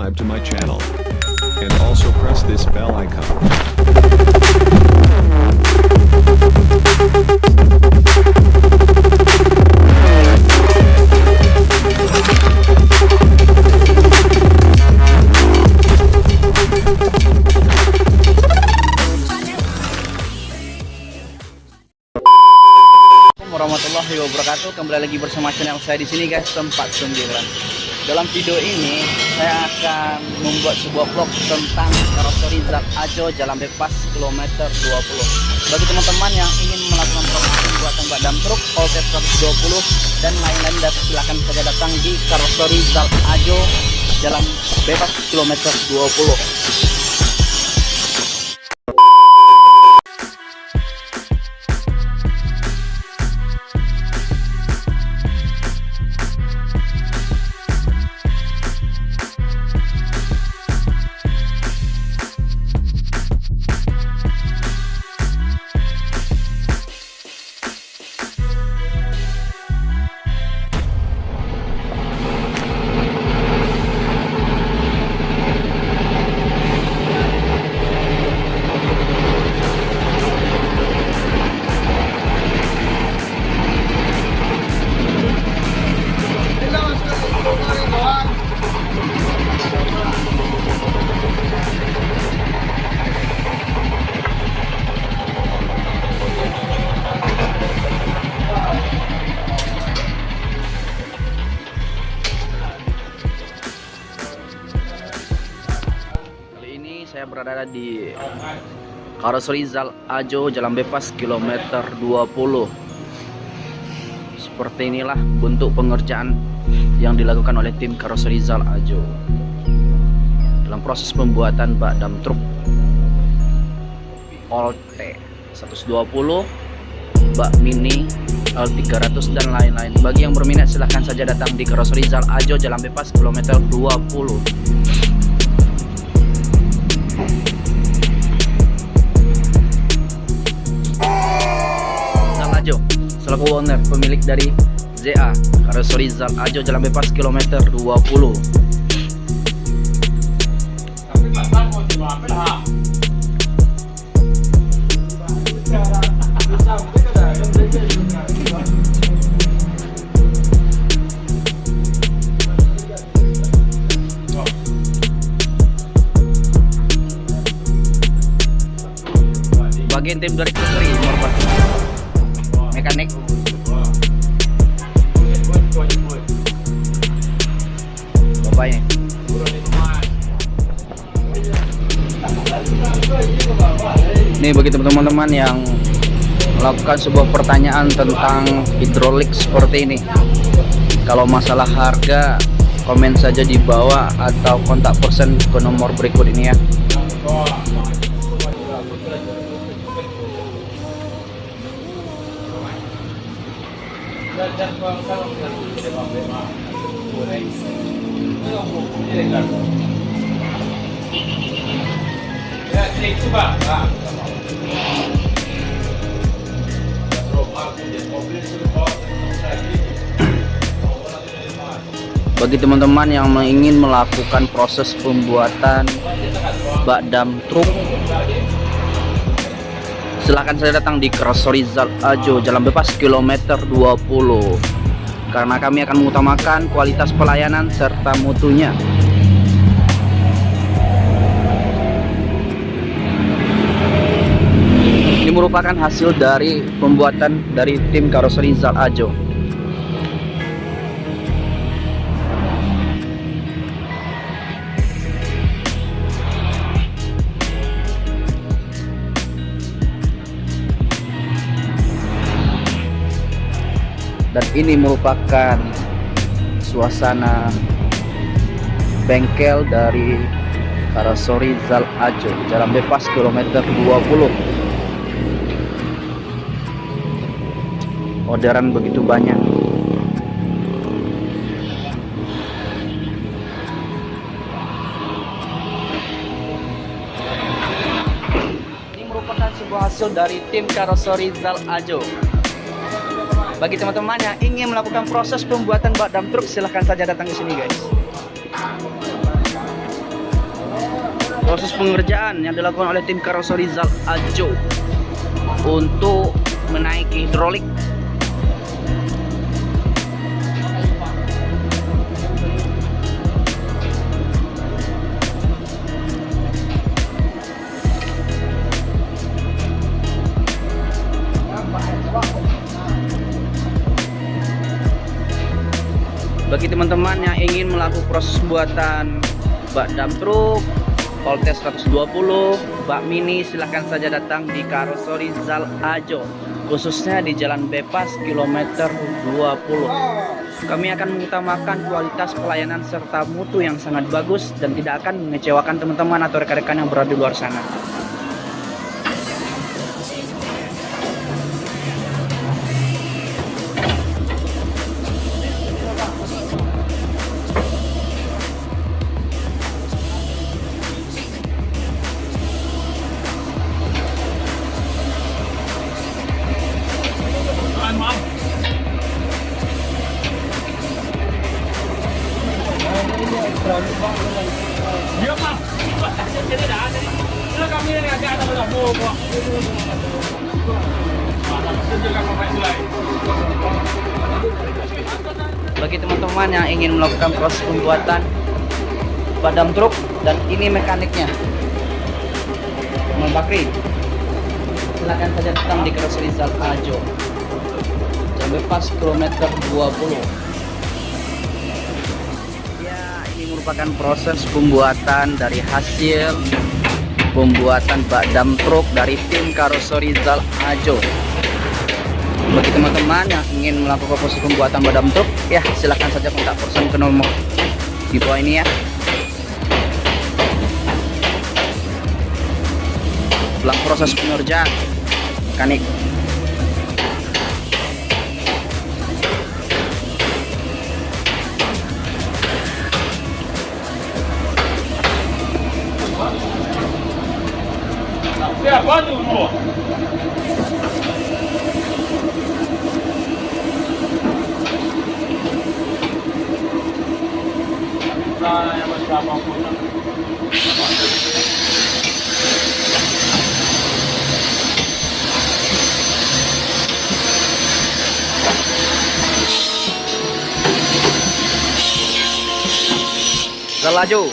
subscribe to my channel. And also press this bell icon. warahmatullahi wabarakatuh. Kembali lagi bersama channel saya di sini guys, tempat sembilan. Dalam video ini saya akan membuat sebuah vlog tentang karoseri Zat Ajo Jalan Bebas kilometer 20. Bagi teman-teman yang ingin melakukan proses pembuatan bak dam truk Voltage 120 dan lain-lain silahkan saja datang di karoseri Zat Ajo Jalan Bebas kilometer 20. Saya berada di Karoseri Zal Ajo Jalan Bebas kilometer 20 seperti inilah bentuk pengerjaan yang dilakukan oleh tim Karoseri Zal Ajo. Dalam proses pembuatan bak dam truk Olte 120 bak mini L300 dan lain-lain. Bagi yang berminat silahkan saja datang di Karoseri Zal Ajo Jalan Bebas kilometer 20 selaku owner pemilik dari ZA Karoseri Zal Ajo Jalan Bebas kilometer 20 bagian tim dari ini bagi teman-teman yang melakukan sebuah pertanyaan tentang hidrolik seperti ini. Kalau masalah harga komen saja di bawah atau kontak person ke nomor berikut ini ya bagi teman-teman yang ingin melakukan proses pembuatan bak dam truk silahkan saya datang di Zal Ajo Jalan Bebas kilometer 20 karena kami akan mengutamakan kualitas pelayanan serta mutunya. Ini merupakan hasil dari pembuatan dari tim karoseri Zal Ajo dan ini merupakan suasana bengkel dari Karasori Zal Ajo jalan bebas kilometer 20 orderan begitu banyak. Ini merupakan sebuah hasil dari tim Karosori Zal Ajo bagi teman-teman yang ingin melakukan proses pembuatan bak dam truk silahkan saja datang ke sini guys. Proses pengerjaan yang dilakukan oleh tim karoseri Zal Ajo untuk menaiki hidrolik bagi teman-teman yang ingin melakukan proses buatan bak dam truk Voltes 120 bak mini silahkan saja datang di Karosori Zal Ajo khususnya di Jalan Bebas kilometer 20 kami akan mengutamakan kualitas pelayanan serta mutu yang sangat bagus dan tidak akan mengecewakan teman-teman atau rekan-rekan yang berada di luar sana bagi teman-teman yang ingin melakukan proses pembuatan badam truk dan ini mekaniknya. Muhammad Bakri silakan saja datang di Keras Rizal Ajo jam bebas kilometer 20 merupakan proses pembuatan dari hasil pembuatan bak dam truk dari tim karoseri Zal Ajo. Bagi teman-teman yang ingin melakukan proses pembuatan badam truk ya silahkan saja kontak person ke nomor di bawah ini ya. Setelah proses pengerjaan mekanik Zalajo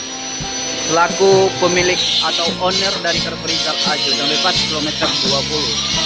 selaku pemilik atau owner dari Kerperizal Ajo dan bebas kilometer 20